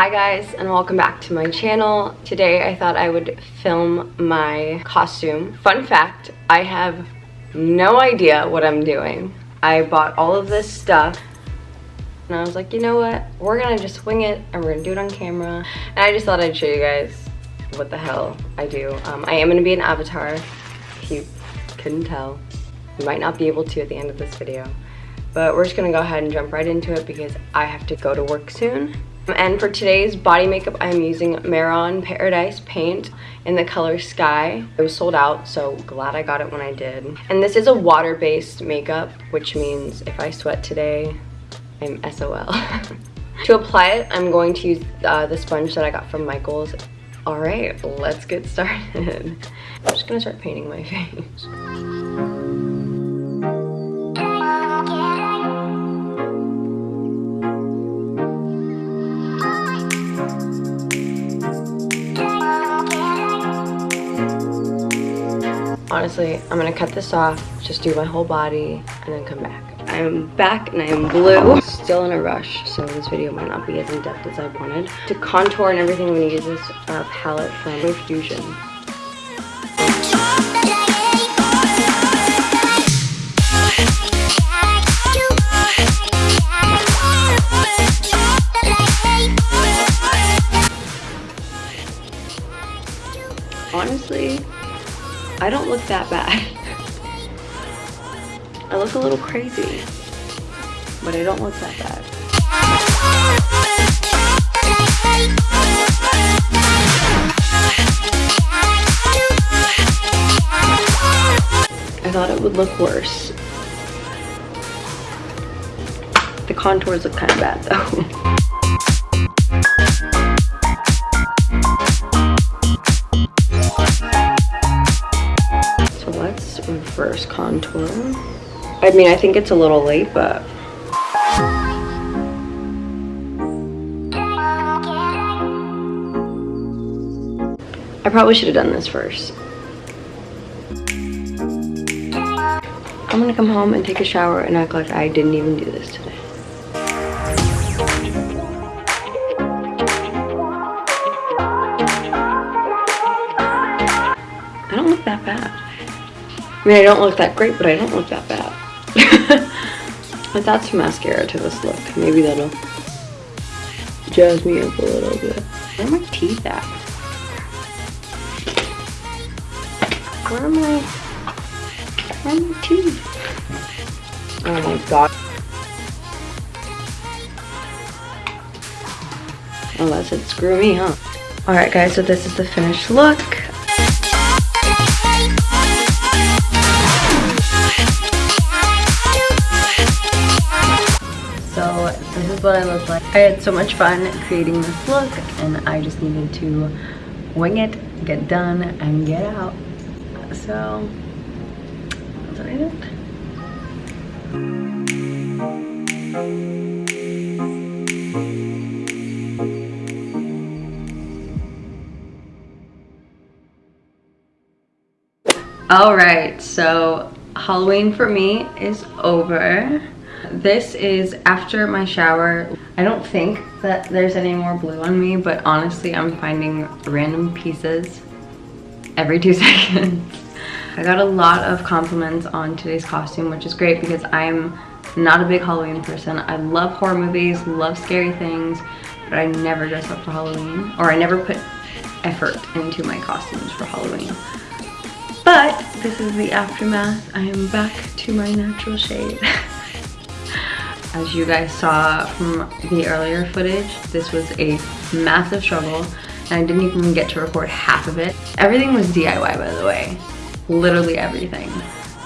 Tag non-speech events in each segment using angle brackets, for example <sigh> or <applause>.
Hi guys and welcome back to my channel. Today I thought I would film my costume. Fun fact, I have no idea what I'm doing. I bought all of this stuff and I was like, you know what? We're gonna just wing it and we're gonna do it on camera. And I just thought I'd show you guys what the hell I do. Um, I am gonna be an avatar, if you couldn't tell. You might not be able to at the end of this video. But we're just gonna go ahead and jump right into it because I have to go to work soon. And for today's body makeup, I'm using Mehron Paradise paint in the color Sky. It was sold out, so glad I got it when I did. And this is a water-based makeup, which means if I sweat today, I'm SOL. <laughs> to apply it, I'm going to use uh, the sponge that I got from Michaels. All right, let's get started. <laughs> I'm just gonna start painting my <laughs> face. Honestly, I'm gonna cut this off, just do my whole body, and then come back. I'm back and I am blue. Still in a rush, so this video might not be as in-depth as I wanted. To contour and everything, I'm gonna use this uh, palette from Fusion. Honestly, I don't look that bad. I look a little crazy, but I don't look that bad. I thought it would look worse. The contours look kind of bad though. <laughs> first contour. I mean, I think it's a little late, but... I probably should have done this first. I'm gonna come home and take a shower and act like I didn't even do this today. I don't look that bad. I mean, I don't look that great, but I don't look that bad. Let's add some mascara to this look. Maybe that'll jazz me up a little bit. Where are my teeth at? Where are my, where are my teeth? Oh my god. That's it. Screw me, huh? Alright guys, so this is the finished look. This is what I look like. I had so much fun creating this look and I just needed to wing it, get done, and get out. So, that's what I did. All right, so Halloween for me is over. This is after my shower. I don't think that there's any more blue on me, but honestly, I'm finding random pieces every two <laughs> seconds. I got a lot of compliments on today's costume, which is great because I'm not a big Halloween person. I love horror movies, love scary things, but I never dress up for Halloween, or I never put effort into my costumes for Halloween. But this is the aftermath. I am back to my natural shade. <laughs> As you guys saw from the earlier footage, this was a massive struggle and I didn't even get to record half of it. Everything was DIY by the way, literally everything.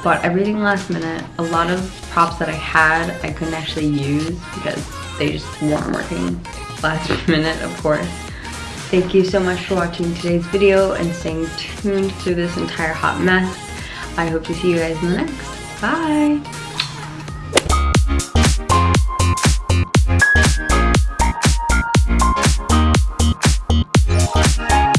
Bought everything last minute. A lot of props that I had I couldn't actually use because they just weren't working last <laughs> minute of course. Thank you so much for watching today's video and staying tuned through this entire hot mess. I hope to see you guys in the next. Bye!